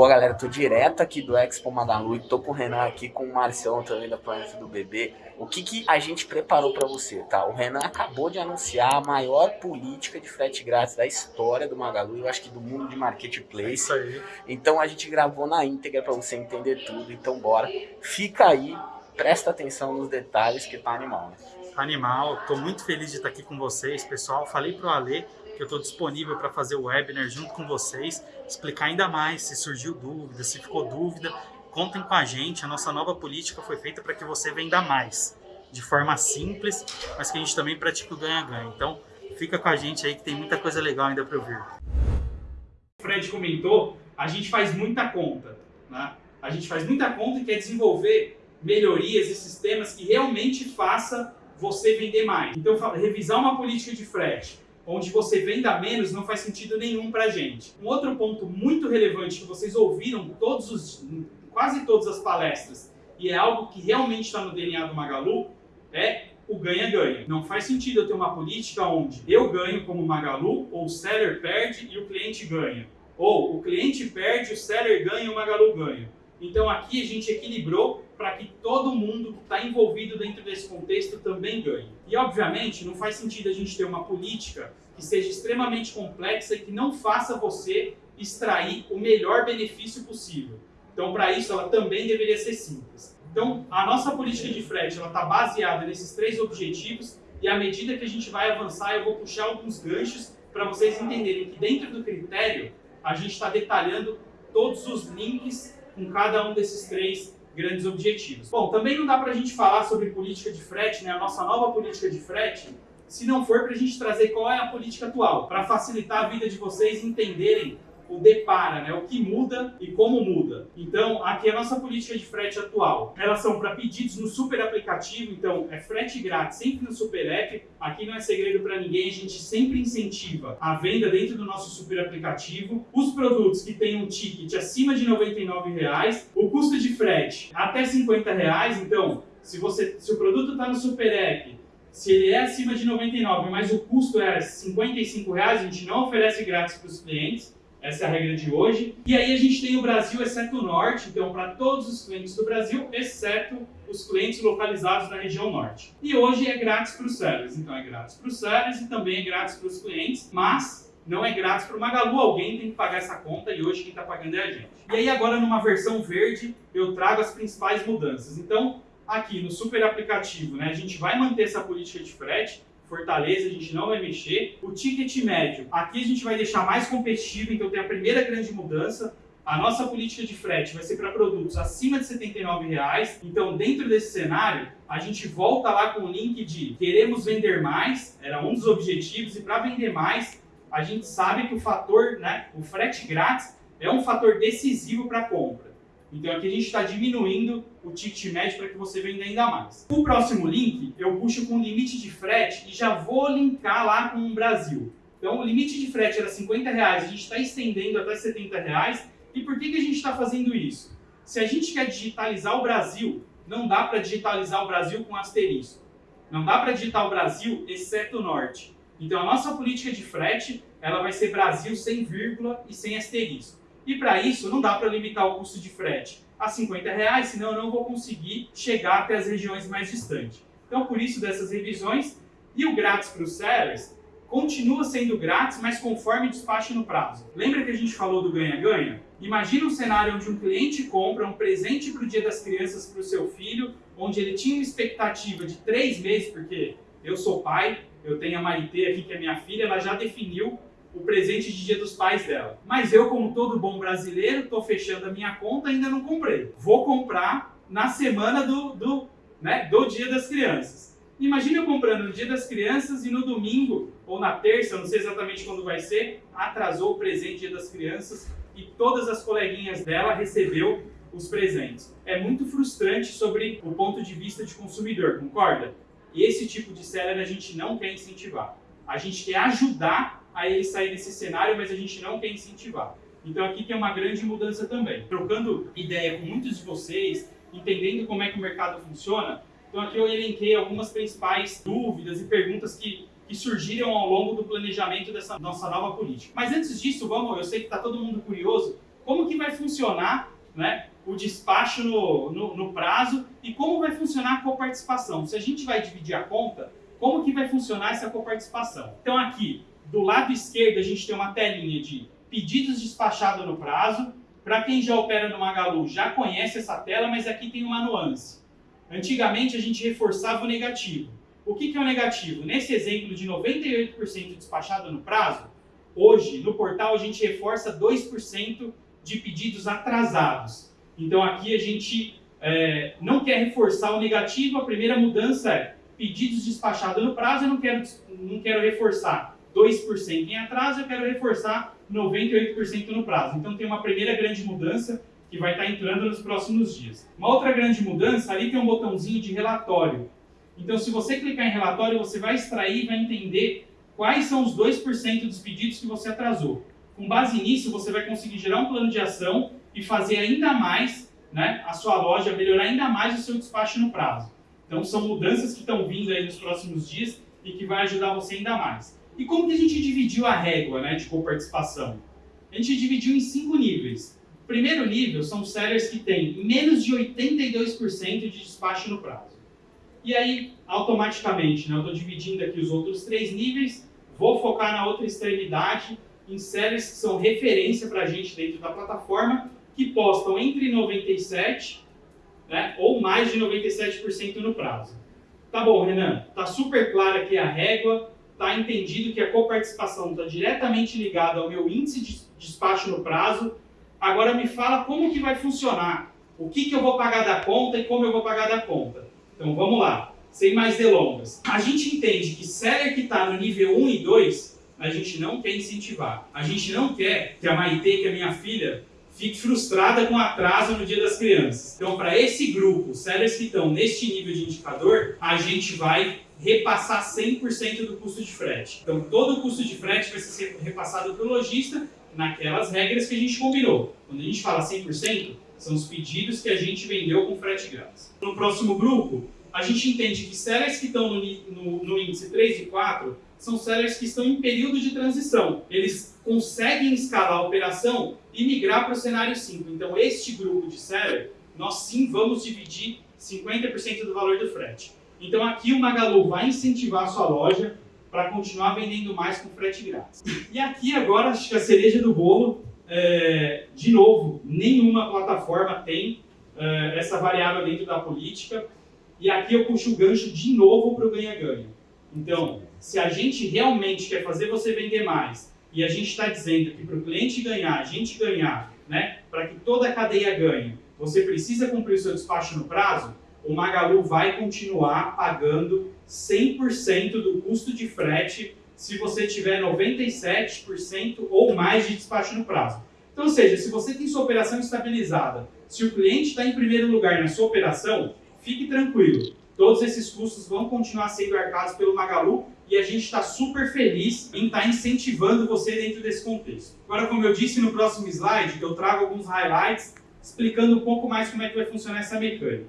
Pô, galera, tô direto aqui do Expo Magalu e tô com o Renan aqui, com o Marcião também da Planeta do Bebê. O que, que a gente preparou para você, tá? O Renan acabou de anunciar a maior política de frete grátis da história do Magalu, eu acho que do mundo de marketplace. É isso aí. Então a gente gravou na íntegra para você entender tudo, então bora. Fica aí, presta atenção nos detalhes que tá animal, né? Animal, tô muito feliz de estar aqui com vocês, pessoal. Falei pro Ale que eu estou disponível para fazer o webinar junto com vocês, explicar ainda mais se surgiu dúvida, se ficou dúvida, contem com a gente, a nossa nova política foi feita para que você venda mais, de forma simples, mas que a gente também pratique o ganha-ganha. Então, fica com a gente aí que tem muita coisa legal ainda para ouvir. O Fred comentou, a gente faz muita conta, né? A gente faz muita conta e quer desenvolver melhorias e sistemas que realmente faça você vender mais. Então, revisar uma política de frete, onde você venda menos não faz sentido nenhum para a gente. Um outro ponto muito relevante que vocês ouviram todos os, quase todas as palestras e é algo que realmente está no DNA do Magalu é o ganha-ganha. Não faz sentido eu ter uma política onde eu ganho como Magalu, ou o seller perde e o cliente ganha. Ou o cliente perde, o seller ganha e o Magalu ganha. Então aqui a gente equilibrou para que todo mundo que está envolvido dentro desse contexto também ganhe. E obviamente não faz sentido a gente ter uma política que seja extremamente complexa e que não faça você extrair o melhor benefício possível. Então para isso ela também deveria ser simples. Então a nossa política de frete está baseada nesses três objetivos e à medida que a gente vai avançar eu vou puxar alguns ganchos para vocês entenderem que dentro do critério a gente está detalhando todos os links com cada um desses três grandes objetivos. Bom, também não dá para a gente falar sobre política de frete, né, a nossa nova política de frete, se não for para a gente trazer qual é a política atual, para facilitar a vida de vocês entenderem o depara, né? o que muda e como muda. Então, aqui é a nossa política de frete atual. Elas são para pedidos no super aplicativo, então é frete grátis sempre no super app. Aqui não é segredo para ninguém, a gente sempre incentiva a venda dentro do nosso super aplicativo. Os produtos que têm um ticket acima de 99 reais, o custo de frete até 50 reais, então se, você, se o produto está no super app se ele é acima de 99, mas o custo é 55 reais, a gente não oferece grátis para os clientes. Essa é a regra de hoje. E aí a gente tem o Brasil, exceto o Norte, então para todos os clientes do Brasil, exceto os clientes localizados na região Norte. E hoje é grátis para os sellers, então é grátis para os sellers e também é grátis para os clientes, mas não é grátis para o Magalu, alguém tem que pagar essa conta e hoje quem está pagando é a gente. E aí agora numa versão verde eu trago as principais mudanças. Então aqui no super aplicativo, né, a gente vai manter essa política de frete, Fortaleza, a gente não vai mexer. O ticket médio, aqui a gente vai deixar mais competitivo, então tem a primeira grande mudança. A nossa política de frete vai ser para produtos acima de R$ reais. Então, dentro desse cenário, a gente volta lá com o link de queremos vender mais, era um dos objetivos, e para vender mais, a gente sabe que o fator, né, o frete grátis, é um fator decisivo para a compra. Então aqui a gente está diminuindo o ticket médio para que você venda ainda mais. O próximo link eu puxo com limite de frete e já vou linkar lá com o Brasil. Então o limite de frete era 50 reais, a gente está estendendo até 70 reais. E por que, que a gente está fazendo isso? Se a gente quer digitalizar o Brasil, não dá para digitalizar o Brasil com asterisco. Não dá para digitar o Brasil, exceto o Norte. Então a nossa política de frete ela vai ser Brasil sem vírgula e sem asterisco. E para isso, não dá para limitar o custo de frete a 50 reais, senão eu não vou conseguir chegar até as regiões mais distantes. Então, por isso dessas revisões, e o grátis para os sellers continua sendo grátis, mas conforme despache no prazo. Lembra que a gente falou do ganha-ganha? Imagina um cenário onde um cliente compra um presente para o Dia das Crianças para o seu filho, onde ele tinha uma expectativa de três meses, porque eu sou pai, eu tenho a Maritê aqui, que é minha filha, ela já definiu o presente de dia dos pais dela. Mas eu, como todo bom brasileiro, estou fechando a minha conta ainda não comprei. Vou comprar na semana do, do, né, do dia das crianças. Imagina eu comprando no dia das crianças e no domingo, ou na terça, não sei exatamente quando vai ser, atrasou o presente dia das crianças e todas as coleguinhas dela recebeu os presentes. É muito frustrante sobre o ponto de vista de consumidor, concorda? E esse tipo de seller a gente não quer incentivar. A gente quer ajudar a ele sair desse cenário, mas a gente não quer incentivar. Então aqui tem uma grande mudança também. Trocando ideia com muitos de vocês, entendendo como é que o mercado funciona, então aqui eu elenquei algumas principais dúvidas e perguntas que, que surgiram ao longo do planejamento dessa nossa nova política. Mas antes disso, vamos, eu sei que está todo mundo curioso, como que vai funcionar né, o despacho no, no, no prazo e como vai funcionar a coparticipação. Se a gente vai dividir a conta, como que vai funcionar essa coparticipação? Então aqui, do lado esquerdo, a gente tem uma telinha de pedidos despachados no prazo. Para quem já opera no Magalu, já conhece essa tela, mas aqui tem uma nuance. Antigamente, a gente reforçava o negativo. O que, que é o negativo? Nesse exemplo de 98% despachado no prazo, hoje, no portal, a gente reforça 2% de pedidos atrasados. Então, aqui a gente é, não quer reforçar o negativo, a primeira mudança é pedidos despachados no prazo, eu não quero, não quero reforçar 2% em atraso, eu quero reforçar 98% no prazo. Então tem uma primeira grande mudança que vai estar entrando nos próximos dias. Uma outra grande mudança, ali tem um botãozinho de relatório. Então se você clicar em relatório, você vai extrair vai entender quais são os 2% dos pedidos que você atrasou. Com base nisso, você vai conseguir gerar um plano de ação e fazer ainda mais né, a sua loja, melhorar ainda mais o seu despacho no prazo. Então são mudanças que estão vindo aí nos próximos dias e que vai ajudar você ainda mais. E como que a gente dividiu a régua né, de coparticipação? A gente dividiu em cinco níveis. O primeiro nível são sellers que têm menos de 82% de despacho no prazo. E aí, automaticamente, né, eu estou dividindo aqui os outros três níveis, vou focar na outra extremidade, em sellers que são referência para a gente dentro da plataforma, que postam entre 97% né, ou mais de 97% no prazo. Tá bom, Renan, tá super clara aqui a régua, tá entendido que a coparticipação está diretamente ligada ao meu índice de despacho no prazo. Agora me fala como que vai funcionar, o que, que eu vou pagar da conta e como eu vou pagar da conta. Então vamos lá, sem mais delongas. A gente entende que seller que está no nível 1 e 2, a gente não quer incentivar. A gente não quer que a Maite, que é minha filha, fique frustrada com atraso no Dia das Crianças. Então, para esse grupo, sellers que estão neste nível de indicador, a gente vai repassar 100% do custo de frete. Então, todo o custo de frete vai ser repassado para o lojista naquelas regras que a gente combinou. Quando a gente fala 100%, são os pedidos que a gente vendeu com frete grátis. No próximo grupo, a gente entende que sellers que estão no, no, no índice 3 e 4 são sellers que estão em período de transição. Eles conseguem escalar a operação e migrar para o cenário 5. Então, este grupo de seller, nós sim vamos dividir 50% do valor do frete. Então, aqui o Magalu vai incentivar a sua loja para continuar vendendo mais com frete grátis. E aqui agora, acho que a cereja do bolo, é, de novo, nenhuma plataforma tem é, essa variável dentro da política. E aqui eu puxo o gancho de novo para o ganha-ganha. Então, se a gente realmente quer fazer você vender mais e a gente está dizendo que para o cliente ganhar, a gente ganhar, né, para que toda a cadeia ganhe, você precisa cumprir o seu despacho no prazo, o Magalu vai continuar pagando 100% do custo de frete se você tiver 97% ou mais de despacho no prazo. Então, ou seja, se você tem sua operação estabilizada, se o cliente está em primeiro lugar na sua operação, fique tranquilo. Todos esses custos vão continuar sendo arcados pelo Magalu e a gente está super feliz em estar tá incentivando você dentro desse contexto. Agora, como eu disse no próximo slide, eu trago alguns highlights explicando um pouco mais como é que vai funcionar essa mecânica.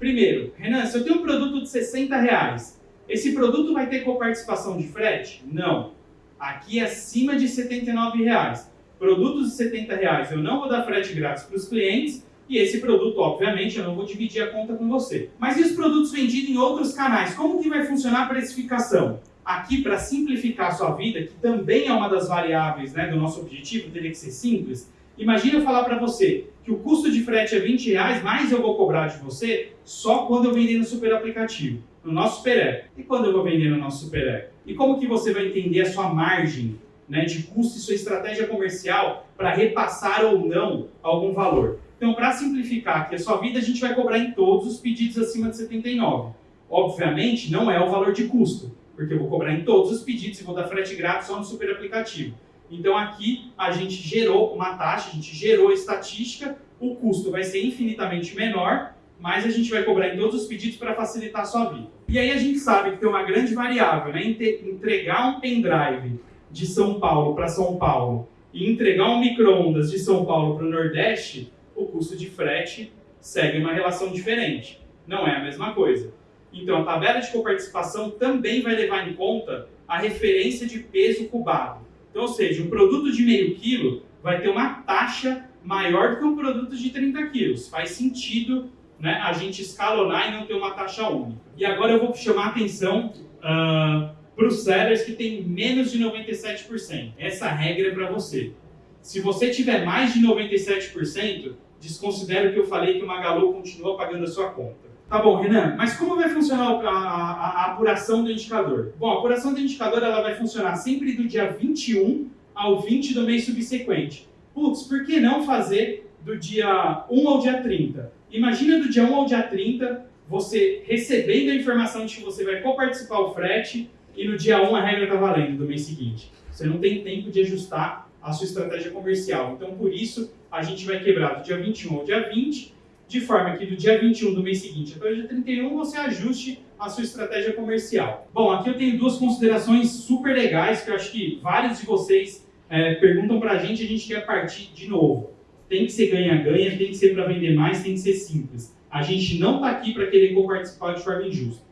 Primeiro, Renan, se eu tenho um produto de 60 reais, esse produto vai ter coparticipação de frete? Não. Aqui é acima de 79 reais. Produtos de 70 reais eu não vou dar frete grátis para os clientes e esse produto, obviamente, eu não vou dividir a conta com você. Mas e os produtos vendidos em outros canais? Como que vai funcionar a precificação? Aqui, para simplificar a sua vida, que também é uma das variáveis né, do nosso objetivo, teria que ser simples, Imagina eu falar para você que o custo de frete é 20 reais, mas eu vou cobrar de você só quando eu vender no super aplicativo, no nosso super app. E quando eu vou vender no nosso super app? E como que você vai entender a sua margem né, de custo e sua estratégia comercial para repassar ou não algum valor? Então, para simplificar aqui a sua vida, a gente vai cobrar em todos os pedidos acima de 79. Obviamente, não é o valor de custo, porque eu vou cobrar em todos os pedidos e vou dar frete grátis só no super aplicativo. Então aqui a gente gerou uma taxa, a gente gerou estatística, o custo vai ser infinitamente menor, mas a gente vai cobrar em todos os pedidos para facilitar a sua vida. E aí a gente sabe que tem uma grande variável, né? Entregar um pendrive de São Paulo para São Paulo e entregar um micro-ondas de São Paulo para o Nordeste, o custo de frete segue uma relação diferente. Não é a mesma coisa. Então a tabela de coparticipação também vai levar em conta a referência de peso cubado. Então, ou seja, um produto de meio quilo vai ter uma taxa maior do que um produto de 30 quilos. Faz sentido né, a gente escalonar e não ter uma taxa única. E agora eu vou chamar a atenção uh, para os sellers que têm menos de 97%. Essa regra é para você. Se você tiver mais de 97%, desconsidere o que eu falei que o Magalu continua pagando a sua conta. Tá bom, Renan, mas como vai funcionar a, a, a, apuração do indicador? Bom, a apuração do indicador ela vai funcionar sempre do dia 21 ao 20 do mês subsequente. Putz, por que não fazer do dia 1 ao dia 30? Imagina do dia 1 ao dia 30, você recebendo a informação de que você vai coparticipar o frete e no dia 1 a regra está valendo do mês seguinte. Você não tem tempo de ajustar a sua estratégia comercial. Então, por isso, a gente vai quebrar do dia 21 ao dia 20, de forma que do dia 21 do mês seguinte até o dia 31 você ajuste a sua estratégia comercial. Bom, aqui eu tenho duas considerações super legais que eu acho que vários de vocês é, perguntam para a gente e a gente quer partir de novo. Tem que ser ganha-ganha, tem que ser para vender mais, tem que ser simples. A gente não está aqui para querer co-participar de forma injusta.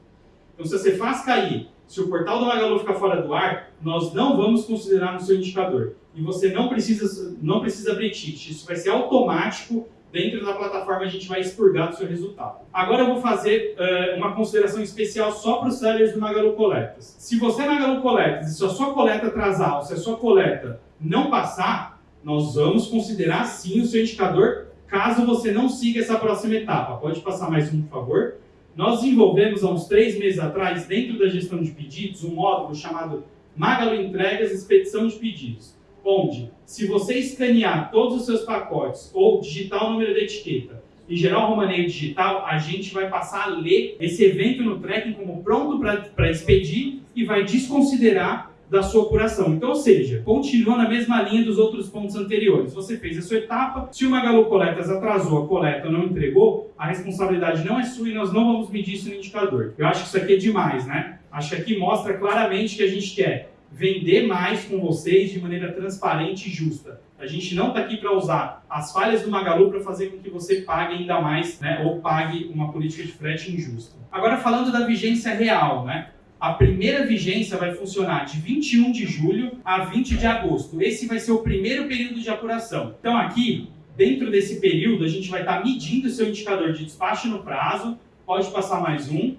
Então, se você faz cair, se o portal do Magalu ficar fora do ar, nós não vamos considerar no seu indicador. E você não precisa, não precisa abrir ticket. Isso vai ser automático dentro da plataforma a gente vai expurgar do seu resultado. Agora eu vou fazer uh, uma consideração especial só para os sellers do Magalu Coletas. Se você é Magalu Coletas e se a sua coleta atrasar ou se a sua coleta não passar, nós vamos considerar sim o seu indicador caso você não siga essa próxima etapa. Pode passar mais um, por favor? Nós desenvolvemos há uns três meses atrás, dentro da gestão de pedidos, um módulo chamado Magalu Entregas Expedição de Pedidos onde, se você escanear todos os seus pacotes ou digitar o número da etiqueta e gerar um romaneio digital, a gente vai passar a ler esse evento no tracking como pronto para expedir e vai desconsiderar da sua apuração. Então, ou seja, continua na mesma linha dos outros pontos anteriores. Você fez a sua etapa, se o Magalu Coletas atrasou a coleta ou não entregou, a responsabilidade não é sua e nós não vamos medir isso no indicador. Eu acho que isso aqui é demais, né? Acho que aqui mostra claramente que a gente quer vender mais com vocês de maneira transparente e justa. A gente não está aqui para usar as falhas do Magalu para fazer com que você pague ainda mais, né, ou pague uma política de frete injusta. Agora falando da vigência real, né? A primeira vigência vai funcionar de 21 de julho a 20 de agosto. Esse vai ser o primeiro período de apuração. Então aqui, dentro desse período, a gente vai estar tá medindo o seu indicador de despacho no prazo. Pode passar mais um.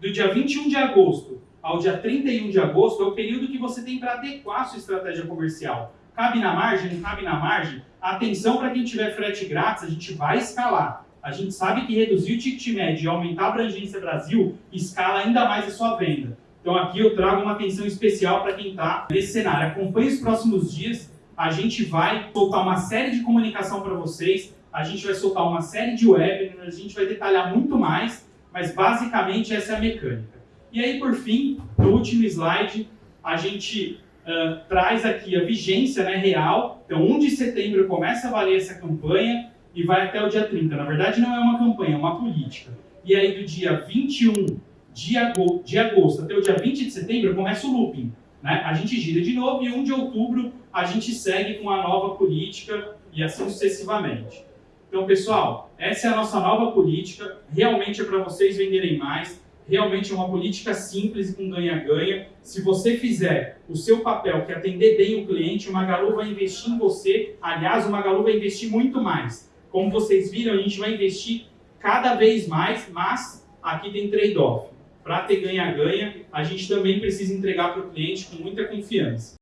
Do dia 21 de agosto ao dia 31 de agosto é o período que você tem para adequar a sua estratégia comercial. Cabe na margem, não cabe na margem? Atenção para quem tiver frete grátis, a gente vai escalar. A gente sabe que reduzir o ticket médio e aumentar a abrangência Brasil escala ainda mais a sua venda. Então aqui eu trago uma atenção especial para quem está nesse cenário. Acompanhe os próximos dias, a gente vai soltar uma série de comunicação para vocês, a gente vai soltar uma série de webinars, a gente vai detalhar muito mais, mas basicamente essa é a mecânica. E aí, por fim, no último slide, a gente uh, traz aqui a vigência né, real. Então, 1 de setembro começa a valer essa campanha e vai até o dia 30. Na verdade, não é uma campanha, é uma política. E aí, do dia 21 de agosto, de agosto até o dia 20 de setembro, começa o looping. Né? A gente gira de novo e 1 de outubro a gente segue com a nova política e assim sucessivamente. Então, pessoal, essa é a nossa nova política. Realmente é para vocês venderem mais realmente é uma política simples com ganha-ganha. Se você fizer o seu papel, que é atender bem o cliente, o Magalu vai investir em você. Aliás, o Magalu vai investir muito mais. Como vocês viram, a gente vai investir cada vez mais, mas aqui tem trade-off. Para ter ganha-ganha, a gente também precisa entregar para o cliente com muita confiança.